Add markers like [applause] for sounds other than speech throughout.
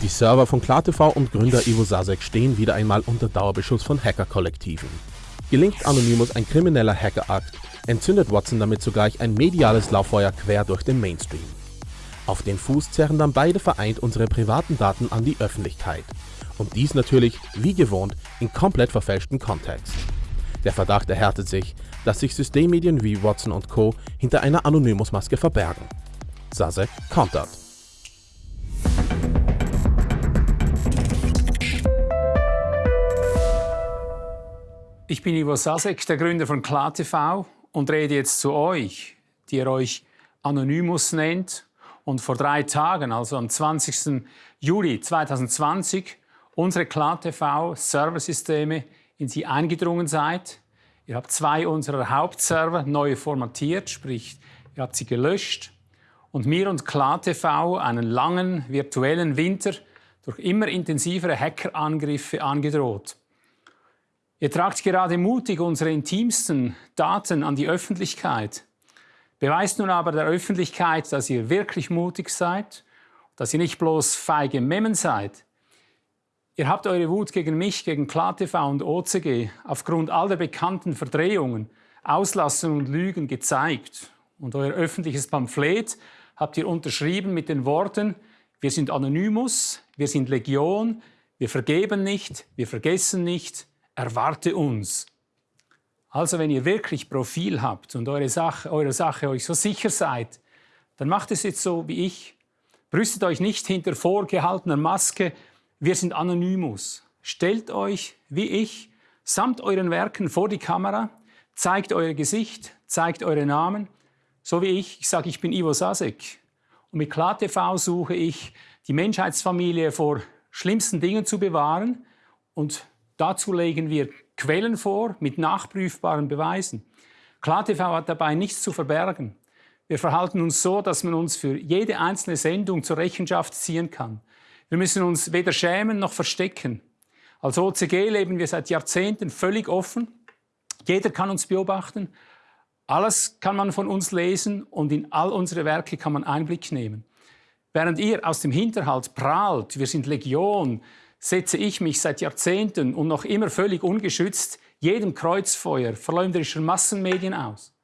Die Server von KlarTV und Gründer Ivo Sasek stehen wieder einmal unter Dauerbeschuss von Hacker-Kollektiven. Gelingt Anonymous ein krimineller Hackerakt, entzündet Watson damit zugleich ein mediales Lauffeuer quer durch den Mainstream. Auf den Fuß zerren dann beide vereint unsere privaten Daten an die Öffentlichkeit. Und dies natürlich, wie gewohnt, in komplett verfälschten Kontext. Der Verdacht erhärtet sich, dass sich Systemmedien wie Watson und Co. hinter einer Anonymous-Maske verbergen. Sasek kontert. Ich bin Ivo Sasek, der Gründer von KlarTV und rede jetzt zu euch, die ihr euch Anonymous nennt und vor drei Tagen, also am 20. Juli 2020, unsere KlarTV-Serversysteme in sie eingedrungen seid. Ihr habt zwei unserer Hauptserver neu formatiert, sprich, ihr habt sie gelöscht und mir und KlarTV einen langen virtuellen Winter durch immer intensivere Hackerangriffe angedroht. Ihr tragt gerade mutig unsere intimsten Daten an die Öffentlichkeit. Beweist nun aber der Öffentlichkeit, dass ihr wirklich mutig seid, dass ihr nicht bloß feige Memmen seid. Ihr habt eure Wut gegen mich, gegen KlarTV und OCG aufgrund all der bekannten Verdrehungen, Auslassungen und Lügen gezeigt. Und euer öffentliches Pamphlet habt ihr unterschrieben mit den Worten, wir sind Anonymous, wir sind Legion, wir vergeben nicht, wir vergessen nicht, erwarte uns. Also wenn ihr wirklich Profil habt und eure Sache, eure Sache euch so sicher seid, dann macht es jetzt so wie ich. Brüstet euch nicht hinter vorgehaltener Maske, wir sind Anonymous. Stellt euch, wie ich, samt euren Werken vor die Kamera, zeigt euer Gesicht, zeigt eure Namen, so wie ich. Ich sage, ich bin Ivo Sasek. Und mit KlarTV suche ich, die Menschheitsfamilie vor schlimmsten Dingen zu bewahren und Dazu legen wir Quellen vor mit nachprüfbaren Beweisen. KlarTV hat dabei nichts zu verbergen. Wir verhalten uns so, dass man uns für jede einzelne Sendung zur Rechenschaft ziehen kann. Wir müssen uns weder schämen noch verstecken. Als OCG leben wir seit Jahrzehnten völlig offen. Jeder kann uns beobachten. Alles kann man von uns lesen und in all unsere Werke kann man Einblick nehmen. Während ihr aus dem Hinterhalt prahlt, wir sind Legion, setze ich mich seit Jahrzehnten und noch immer völlig ungeschützt jedem Kreuzfeuer verleumderischer Massenmedien aus.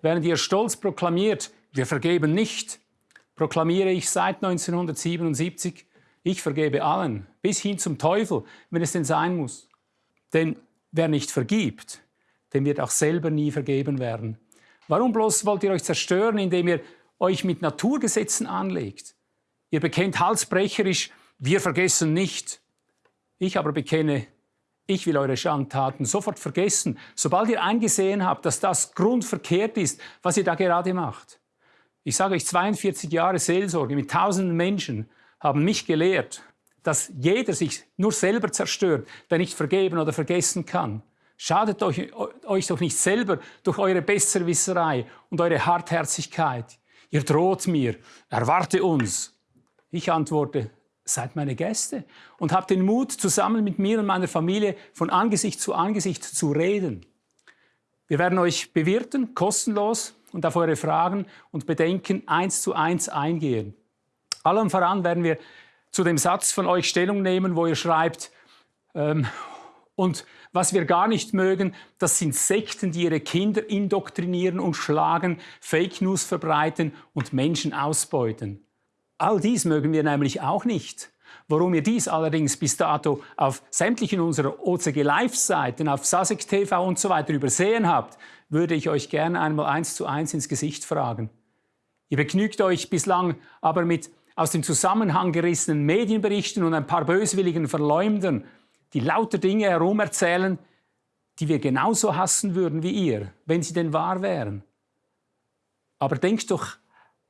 Während ihr stolz proklamiert, wir vergeben nicht, proklamiere ich seit 1977, ich vergebe allen, bis hin zum Teufel, wenn es denn sein muss. Denn wer nicht vergibt, dem wird auch selber nie vergeben werden. Warum bloß wollt ihr euch zerstören, indem ihr euch mit Naturgesetzen anlegt? Ihr bekennt halsbrecherisch, wir vergessen nicht. Ich aber bekenne, ich will eure Schandtaten sofort vergessen, sobald ihr eingesehen habt, dass das grundverkehrt ist, was ihr da gerade macht. Ich sage euch, 42 Jahre Seelsorge mit tausenden Menschen haben mich gelehrt, dass jeder sich nur selber zerstört, der nicht vergeben oder vergessen kann. Schadet euch, euch doch nicht selber durch eure Besserwisserei und eure Hartherzigkeit. Ihr droht mir, erwarte uns. Ich antworte, seid meine Gäste und habt den Mut, zusammen mit mir und meiner Familie von Angesicht zu Angesicht zu reden. Wir werden euch bewirten, kostenlos, und auf eure Fragen und Bedenken eins zu eins eingehen. Allem voran werden wir zu dem Satz von euch Stellung nehmen, wo ihr schreibt, ähm, und was wir gar nicht mögen, das sind Sekten, die ihre Kinder indoktrinieren und schlagen, Fake News verbreiten und Menschen ausbeuten. All dies mögen wir nämlich auch nicht. Warum ihr dies allerdings bis dato auf sämtlichen unserer OCG Live-Seiten, auf Sasek TV und so weiter übersehen habt, würde ich euch gerne einmal eins zu eins ins Gesicht fragen. Ihr begnügt euch bislang aber mit aus dem Zusammenhang gerissenen Medienberichten und ein paar böswilligen Verleumdern, die lauter Dinge herumerzählen, die wir genauso hassen würden wie ihr, wenn sie denn wahr wären. Aber denkt doch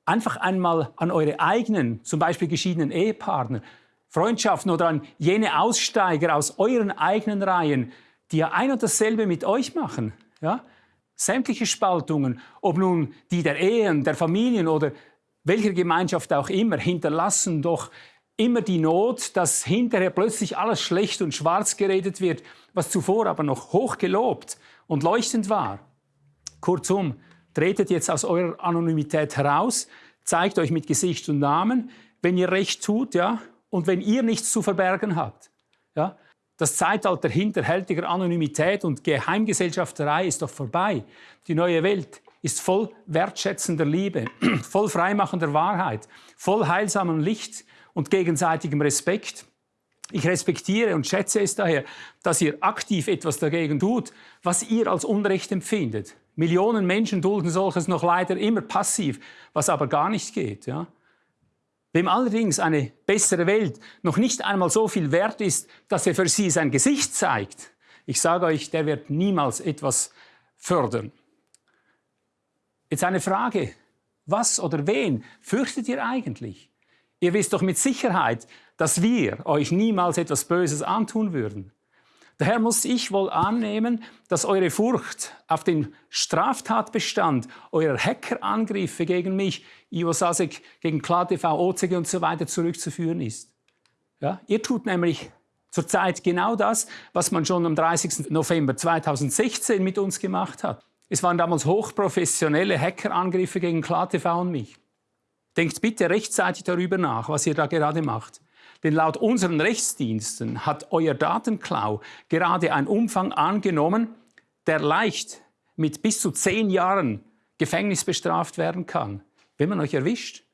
einfach einmal an eure eigenen, zum Beispiel geschiedenen Ehepartner, Freundschaften oder an jene Aussteiger aus euren eigenen Reihen, die ja ein und dasselbe mit euch machen. Ja? Sämtliche Spaltungen, ob nun die der Ehen, der Familien oder welcher Gemeinschaft auch immer, hinterlassen doch immer die Not, dass hinterher plötzlich alles schlecht und schwarz geredet wird, was zuvor aber noch hoch gelobt und leuchtend war. Kurzum, tretet jetzt aus eurer Anonymität heraus, zeigt euch mit Gesicht und Namen, wenn ihr recht tut, ja, und wenn ihr nichts zu verbergen habt. Ja? Das Zeitalter hinterhältiger Anonymität und Geheimgesellschafterei ist doch vorbei. Die neue Welt ist voll wertschätzender Liebe, [clears throat] voll freimachender Wahrheit, voll heilsamem Licht und gegenseitigem Respekt. Ich respektiere und schätze es daher, dass ihr aktiv etwas dagegen tut, was ihr als Unrecht empfindet. Millionen Menschen dulden solches noch leider immer passiv, was aber gar nicht geht. Ja? Wem allerdings eine bessere Welt noch nicht einmal so viel wert ist, dass er für sie sein Gesicht zeigt, ich sage euch, der wird niemals etwas fördern. Jetzt eine Frage. Was oder wen fürchtet ihr eigentlich? Ihr wisst doch mit Sicherheit, dass wir euch niemals etwas Böses antun würden. Daher muss ich wohl annehmen, dass eure Furcht auf den Straftatbestand eurer Hackerangriffe gegen mich, Ivo Sasek, gegen KlaTV, OCG und so weiter zurückzuführen ist. Ja? Ihr tut nämlich zurzeit genau das, was man schon am 30. November 2016 mit uns gemacht hat. Es waren damals hochprofessionelle Hackerangriffe gegen KlaTV und mich. Denkt bitte rechtzeitig darüber nach, was ihr da gerade macht. Denn laut unseren Rechtsdiensten hat euer Datenklau gerade einen Umfang angenommen, der leicht mit bis zu zehn Jahren Gefängnis bestraft werden kann, wenn man euch erwischt.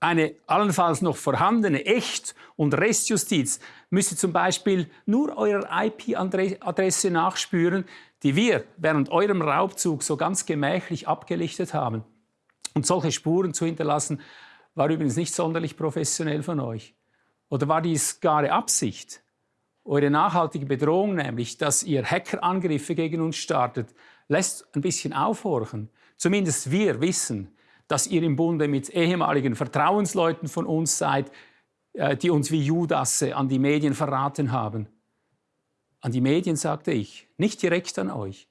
Eine allenfalls noch vorhandene Echt- und Restjustiz müsste zum Beispiel nur eurer IP-Adresse nachspüren, die wir während eurem Raubzug so ganz gemächlich abgelichtet haben. Und solche Spuren zu hinterlassen, war übrigens nicht sonderlich professionell von euch. Oder war dies klare Absicht? Eure nachhaltige Bedrohung nämlich, dass ihr Hackerangriffe gegen uns startet, lässt ein bisschen aufhorchen. Zumindest wir wissen, dass ihr im Bunde mit ehemaligen Vertrauensleuten von uns seid, äh, die uns wie Judasse an die Medien verraten haben. An die Medien sagte ich, nicht direkt an euch.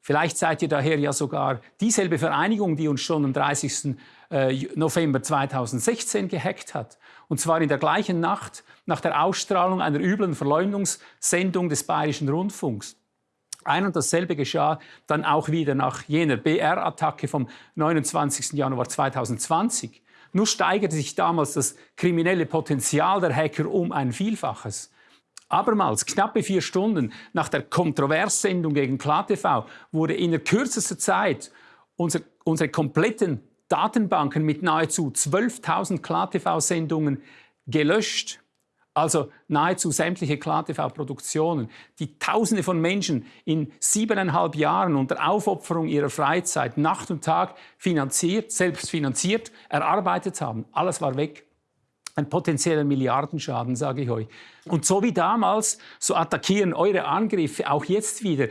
Vielleicht seid ihr daher ja sogar dieselbe Vereinigung, die uns schon am 30. Äh, November 2016 gehackt hat. Und zwar in der gleichen Nacht nach der Ausstrahlung einer üblen Verleumdungssendung des Bayerischen Rundfunks. Ein und dasselbe geschah dann auch wieder nach jener BR-Attacke vom 29. Januar 2020. Nur steigerte sich damals das kriminelle Potenzial der Hacker um ein Vielfaches. Abermals, knappe vier Stunden nach der Kontroverssendung gegen KlaTV, wurde in der kürzester Zeit unser, unsere kompletten Datenbanken mit nahezu 12.000 KlaTV-Sendungen gelöscht. Also nahezu sämtliche KlaTV-Produktionen, die Tausende von Menschen in siebeneinhalb Jahren unter Aufopferung ihrer Freizeit Nacht und Tag finanziert, selbst finanziert, erarbeitet haben. Alles war weg ein potenzieller Milliardenschaden, sage ich euch. Und so wie damals, so attackieren eure Angriffe auch jetzt wieder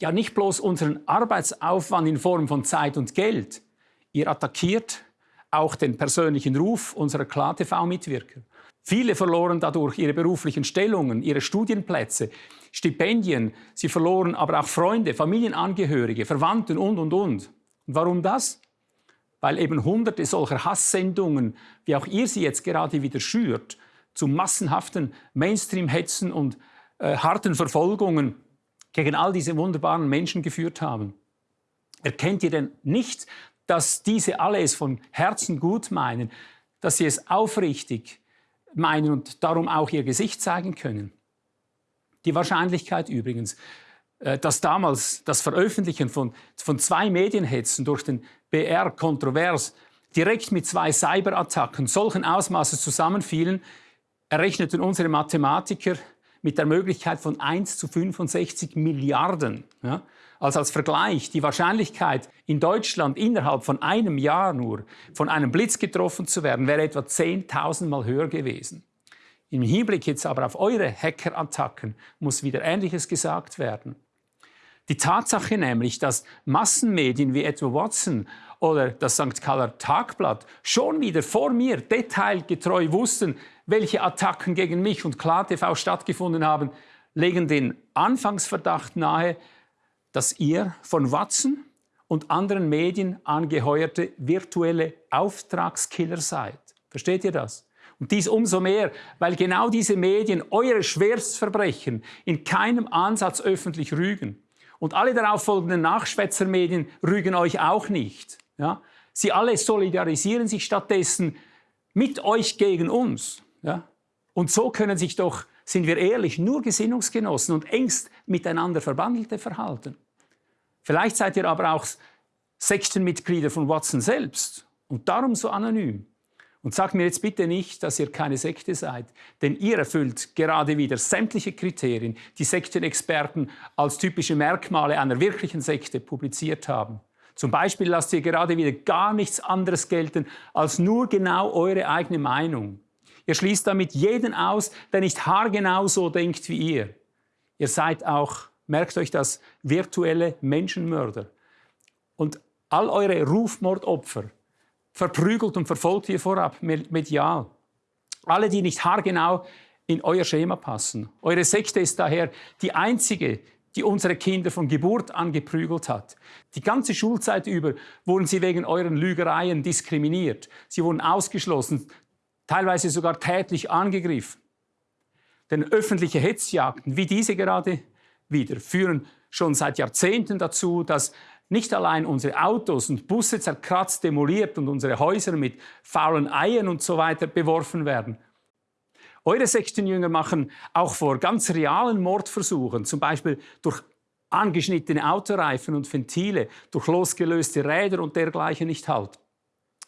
ja nicht bloß unseren Arbeitsaufwand in Form von Zeit und Geld, ihr attackiert auch den persönlichen Ruf unserer KlaTV-Mitwirker. Viele verloren dadurch ihre beruflichen Stellungen, ihre Studienplätze, Stipendien. Sie verloren aber auch Freunde, Familienangehörige, Verwandten und, und, und. Und warum das? weil eben hunderte solcher Hasssendungen, wie auch ihr sie jetzt gerade wieder schürt, zu massenhaften Mainstream-Hetzen und äh, harten Verfolgungen gegen all diese wunderbaren Menschen geführt haben. Erkennt ihr denn nicht, dass diese alle es von Herzen gut meinen, dass sie es aufrichtig meinen und darum auch ihr Gesicht zeigen können? Die Wahrscheinlichkeit übrigens, äh, dass damals das Veröffentlichen von, von zwei Medienhetzen durch den BR kontrovers direkt mit zwei Cyberattacken solchen Ausmaßes zusammenfielen, errechneten unsere Mathematiker mit der Möglichkeit von 1 zu 65 Milliarden. Ja? Also als Vergleich, die Wahrscheinlichkeit, in Deutschland innerhalb von einem Jahr nur von einem Blitz getroffen zu werden, wäre etwa 10.000 Mal höher gewesen. Im Hinblick jetzt aber auf eure Hackerattacken muss wieder Ähnliches gesagt werden. Die Tatsache nämlich, dass Massenmedien wie etwa Watson oder das St. Galler Tagblatt schon wieder vor mir detailgetreu wussten, welche Attacken gegen mich und KlarTV stattgefunden haben, legen den Anfangsverdacht nahe, dass ihr von Watson und anderen Medien angeheuerte virtuelle Auftragskiller seid. Versteht ihr das? Und dies umso mehr, weil genau diese Medien eure Schwerstverbrechen in keinem Ansatz öffentlich rügen. Und alle darauf folgenden Nachschwätzermedien rügen euch auch nicht. Ja? Sie alle solidarisieren sich stattdessen mit euch gegen uns. Ja? Und so können sich doch, sind wir ehrlich, nur Gesinnungsgenossen und engst miteinander Verbandelte verhalten. Vielleicht seid ihr aber auch Sektenmitglieder von Watson selbst und darum so anonym. Und sagt mir jetzt bitte nicht, dass ihr keine Sekte seid, denn ihr erfüllt gerade wieder sämtliche Kriterien, die Sektenexperten als typische Merkmale einer wirklichen Sekte publiziert haben. Zum Beispiel lasst ihr gerade wieder gar nichts anderes gelten als nur genau eure eigene Meinung. Ihr schließt damit jeden aus, der nicht haargenau so denkt wie ihr. Ihr seid auch, merkt euch das, virtuelle Menschenmörder. Und all eure Rufmordopfer verprügelt und verfolgt ihr vorab medial. Alle, die nicht haargenau in euer Schema passen. Eure Sekte ist daher die einzige, die unsere Kinder von Geburt an geprügelt hat. Die ganze Schulzeit über wurden sie wegen euren Lügereien diskriminiert. Sie wurden ausgeschlossen, teilweise sogar tätlich angegriffen. Denn öffentliche Hetzjagden wie diese gerade wieder führen schon seit Jahrzehnten dazu, dass nicht allein unsere Autos und Busse zerkratzt, demoliert und unsere Häuser mit faulen Eiern und so weiter beworfen werden. Eure Sektenjünger machen auch vor ganz realen Mordversuchen, zum Beispiel durch angeschnittene Autoreifen und Ventile, durch losgelöste Räder und dergleichen nicht halt.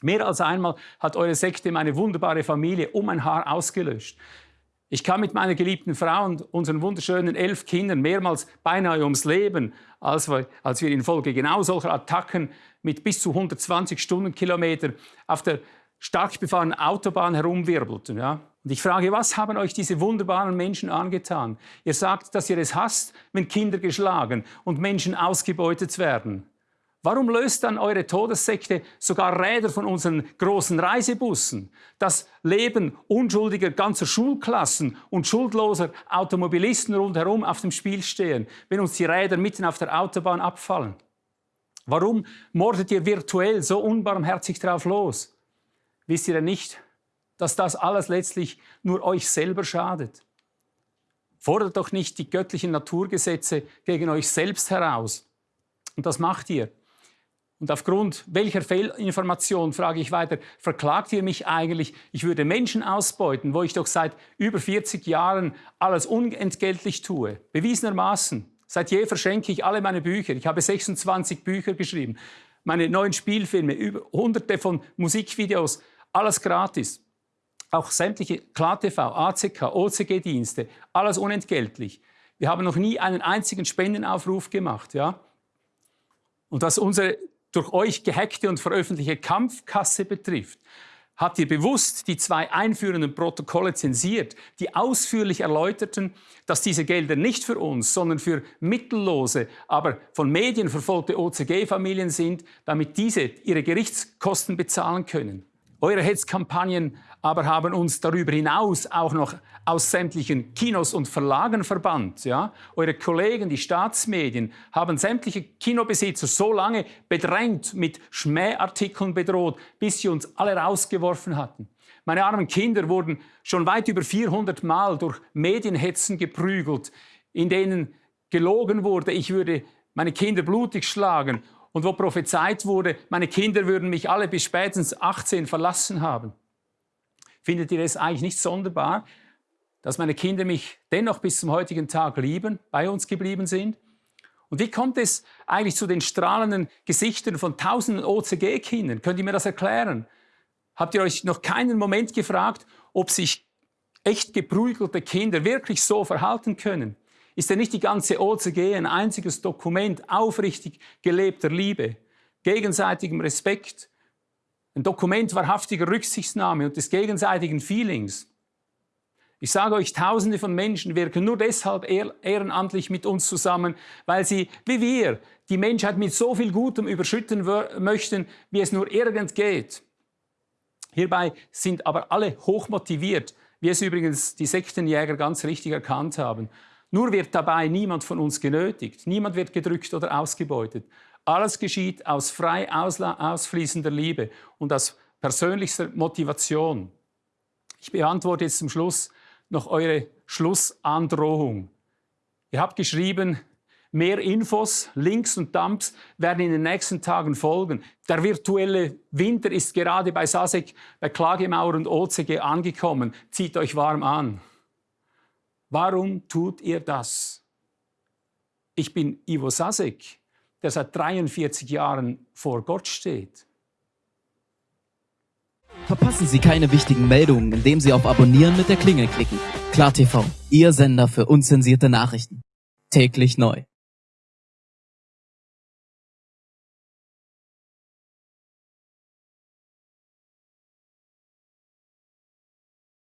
Mehr als einmal hat eure Sekte meine wunderbare Familie um ein Haar ausgelöscht. Ich kam mit meiner geliebten Frau und unseren wunderschönen elf Kindern mehrmals beinahe ums Leben, als wir, als wir infolge genau solcher Attacken mit bis zu 120 Stundenkilometer auf der stark befahrenen Autobahn herumwirbelten. Ja? Und ich frage, was haben euch diese wunderbaren Menschen angetan? Ihr sagt, dass ihr es hasst, wenn Kinder geschlagen und Menschen ausgebeutet werden. Warum löst dann eure Todessekte sogar Räder von unseren großen Reisebussen? Das Leben unschuldiger ganzer Schulklassen und schuldloser Automobilisten rundherum auf dem Spiel stehen, wenn uns die Räder mitten auf der Autobahn abfallen? Warum mordet ihr virtuell so unbarmherzig drauf los? Wisst ihr denn nicht, dass das alles letztlich nur euch selber schadet? Fordert doch nicht die göttlichen Naturgesetze gegen euch selbst heraus. Und das macht ihr und aufgrund welcher Fehlinformation, frage ich weiter, verklagt ihr mich eigentlich, ich würde Menschen ausbeuten, wo ich doch seit über 40 Jahren alles unentgeltlich tue? Bewiesenermaßen. Seit je verschenke ich alle meine Bücher. Ich habe 26 Bücher geschrieben. Meine neuen Spielfilme, über hunderte von Musikvideos, alles gratis. Auch sämtliche KlaTV, ACK, OCG-Dienste, alles unentgeltlich. Wir haben noch nie einen einzigen Spendenaufruf gemacht. Ja? Und was unsere durch euch gehackte und veröffentlichte Kampfkasse betrifft, habt ihr bewusst die zwei einführenden Protokolle zensiert, die ausführlich erläuterten, dass diese Gelder nicht für uns, sondern für mittellose, aber von Medien verfolgte OCG-Familien sind, damit diese ihre Gerichtskosten bezahlen können. Eure Hetzkampagnen aber haben uns darüber hinaus auch noch aus sämtlichen Kinos und Verlagen verbannt. Ja? Eure Kollegen, die Staatsmedien, haben sämtliche Kinobesitzer so lange bedrängt, mit Schmähartikeln bedroht, bis sie uns alle rausgeworfen hatten. Meine armen Kinder wurden schon weit über 400 Mal durch Medienhetzen geprügelt, in denen gelogen wurde, ich würde meine Kinder blutig schlagen und wo prophezeit wurde, meine Kinder würden mich alle bis spätestens 18 verlassen haben. Findet ihr es eigentlich nicht sonderbar, dass meine Kinder mich dennoch bis zum heutigen Tag lieben, bei uns geblieben sind? Und wie kommt es eigentlich zu den strahlenden Gesichtern von tausenden OCG-Kindern? Könnt ihr mir das erklären? Habt ihr euch noch keinen Moment gefragt, ob sich echt geprügelte Kinder wirklich so verhalten können? Ist denn nicht die ganze OCG ein einziges Dokument aufrichtig gelebter Liebe, gegenseitigem Respekt, ein Dokument wahrhaftiger Rücksichtsnahme und des gegenseitigen Feelings? Ich sage euch, Tausende von Menschen wirken nur deshalb ehrenamtlich mit uns zusammen, weil sie, wie wir, die Menschheit mit so viel Gutem überschütten möchten, wie es nur irgend geht. Hierbei sind aber alle hochmotiviert, wie es übrigens die Sektenjäger ganz richtig erkannt haben. Nur wird dabei niemand von uns genötigt, niemand wird gedrückt oder ausgebeutet. Alles geschieht aus frei ausfließender Liebe und aus persönlichster Motivation. Ich beantworte jetzt zum Schluss noch eure Schlussandrohung. Ihr habt geschrieben, Mehr Infos, Links und Dumps werden in den nächsten Tagen folgen. Der virtuelle Winter ist gerade bei SASEC, bei Klagemauer und OCG angekommen. Zieht euch warm an. Warum tut ihr das? Ich bin Ivo Sasek, der seit 43 Jahren vor Gott steht. Verpassen Sie keine wichtigen Meldungen, indem Sie auf Abonnieren mit der Klingel klicken. KlarTV, Ihr Sender für unzensierte Nachrichten. Täglich neu.